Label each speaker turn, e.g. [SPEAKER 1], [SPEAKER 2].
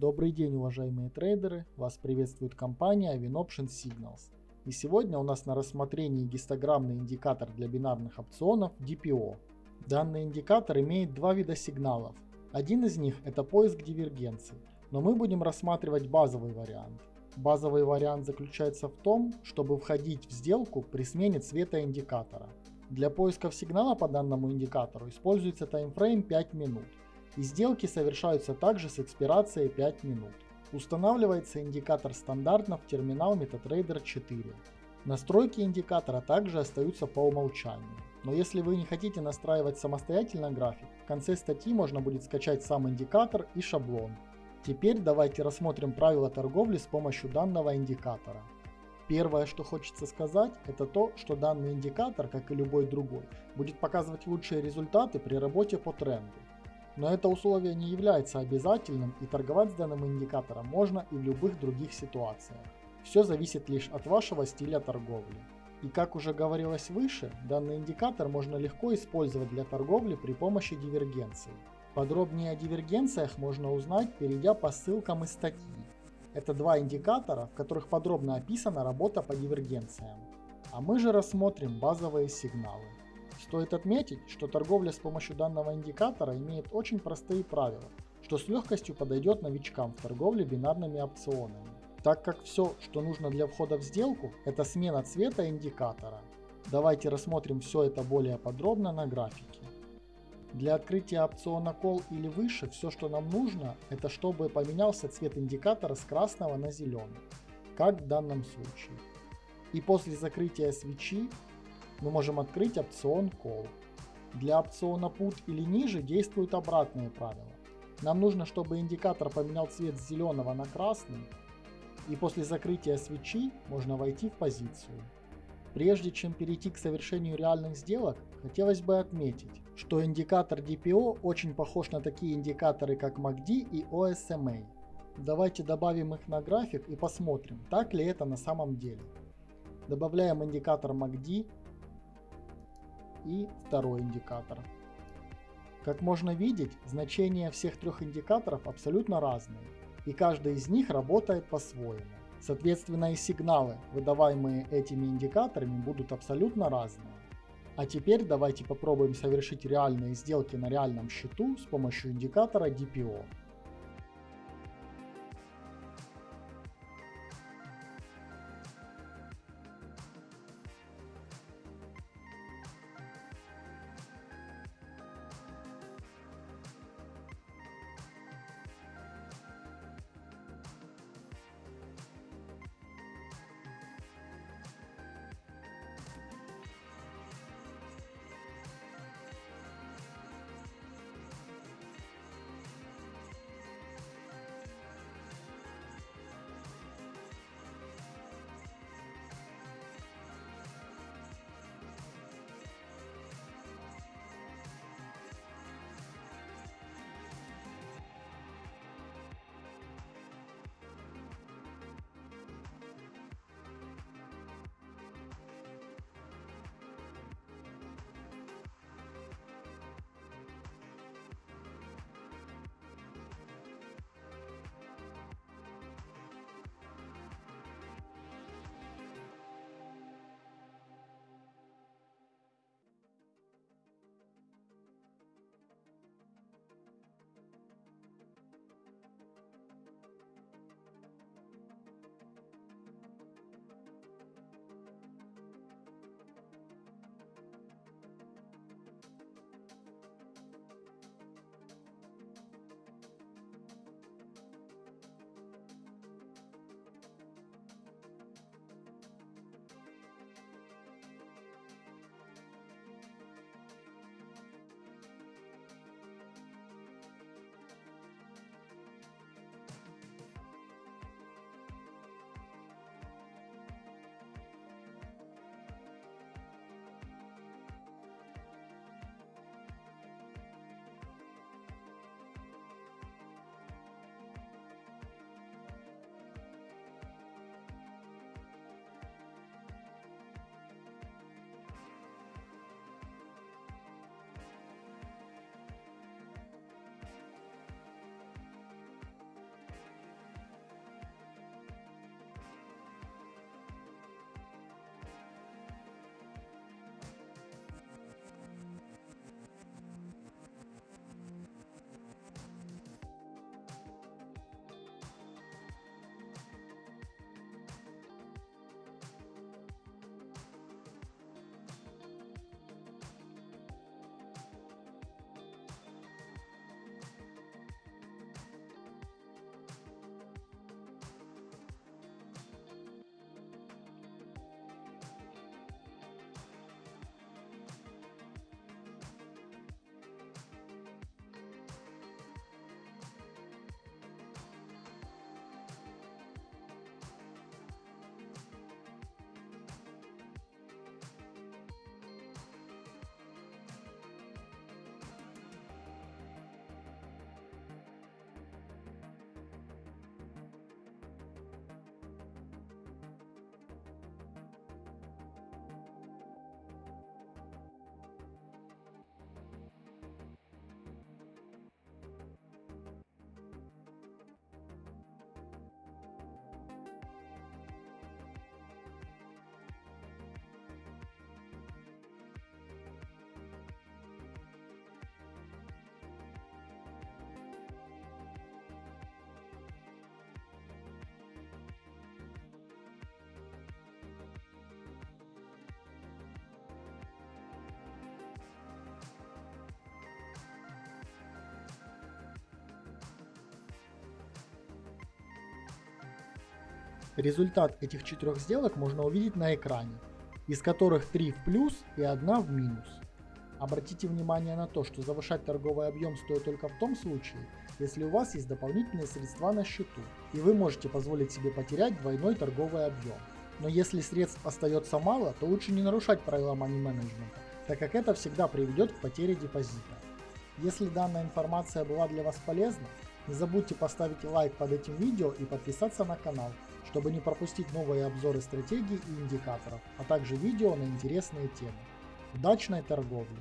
[SPEAKER 1] Добрый день, уважаемые трейдеры! Вас приветствует компания WinOption Signals. И сегодня у нас на рассмотрении гистограммный индикатор для бинарных опционов DPO. Данный индикатор имеет два вида сигналов. Один из них это поиск дивергенции, но мы будем рассматривать базовый вариант. Базовый вариант заключается в том, чтобы входить в сделку при смене цвета индикатора. Для поиска сигнала по данному индикатору используется таймфрейм 5 минут. И сделки совершаются также с экспирацией 5 минут. Устанавливается индикатор стандартно в терминал MetaTrader 4. Настройки индикатора также остаются по умолчанию. Но если вы не хотите настраивать самостоятельно график, в конце статьи можно будет скачать сам индикатор и шаблон. Теперь давайте рассмотрим правила торговли с помощью данного индикатора. Первое, что хочется сказать, это то, что данный индикатор, как и любой другой, будет показывать лучшие результаты при работе по тренду. Но это условие не является обязательным и торговать с данным индикатором можно и в любых других ситуациях. Все зависит лишь от вашего стиля торговли. И как уже говорилось выше, данный индикатор можно легко использовать для торговли при помощи дивергенции. Подробнее о дивергенциях можно узнать, перейдя по ссылкам из статьи. Это два индикатора, в которых подробно описана работа по дивергенциям. А мы же рассмотрим базовые сигналы. Стоит отметить, что торговля с помощью данного индикатора имеет очень простые правила, что с легкостью подойдет новичкам в торговле бинарными опционами, так как все, что нужно для входа в сделку, это смена цвета индикатора. Давайте рассмотрим все это более подробно на графике. Для открытия опциона Call или выше все, что нам нужно, это чтобы поменялся цвет индикатора с красного на зеленый, как в данном случае. И после закрытия свечи мы можем открыть опцион Call. Для опциона Put или ниже действуют обратные правила. Нам нужно, чтобы индикатор поменял цвет с зеленого на красный, и после закрытия свечи можно войти в позицию. Прежде чем перейти к совершению реальных сделок, хотелось бы отметить, что индикатор DPO очень похож на такие индикаторы как MACD и OSMA. Давайте добавим их на график и посмотрим, так ли это на самом деле. Добавляем индикатор MACD и второй индикатор. Как можно видеть, значения всех трех индикаторов абсолютно разные, и каждый из них работает по-своему. Соответственно и сигналы, выдаваемые этими индикаторами, будут абсолютно разные. А теперь давайте попробуем совершить реальные сделки на реальном счету с помощью индикатора DPO. Результат этих четырех сделок можно увидеть на экране, из которых 3 в плюс и 1 в минус. Обратите внимание на то, что завышать торговый объем стоит только в том случае, если у вас есть дополнительные средства на счету, и вы можете позволить себе потерять двойной торговый объем. Но если средств остается мало, то лучше не нарушать правила money management, так как это всегда приведет к потере депозита. Если данная информация была для вас полезна, не забудьте поставить лайк под этим видео и подписаться на канал, чтобы не пропустить новые обзоры стратегий и индикаторов, а также видео на интересные темы. Удачной торговли!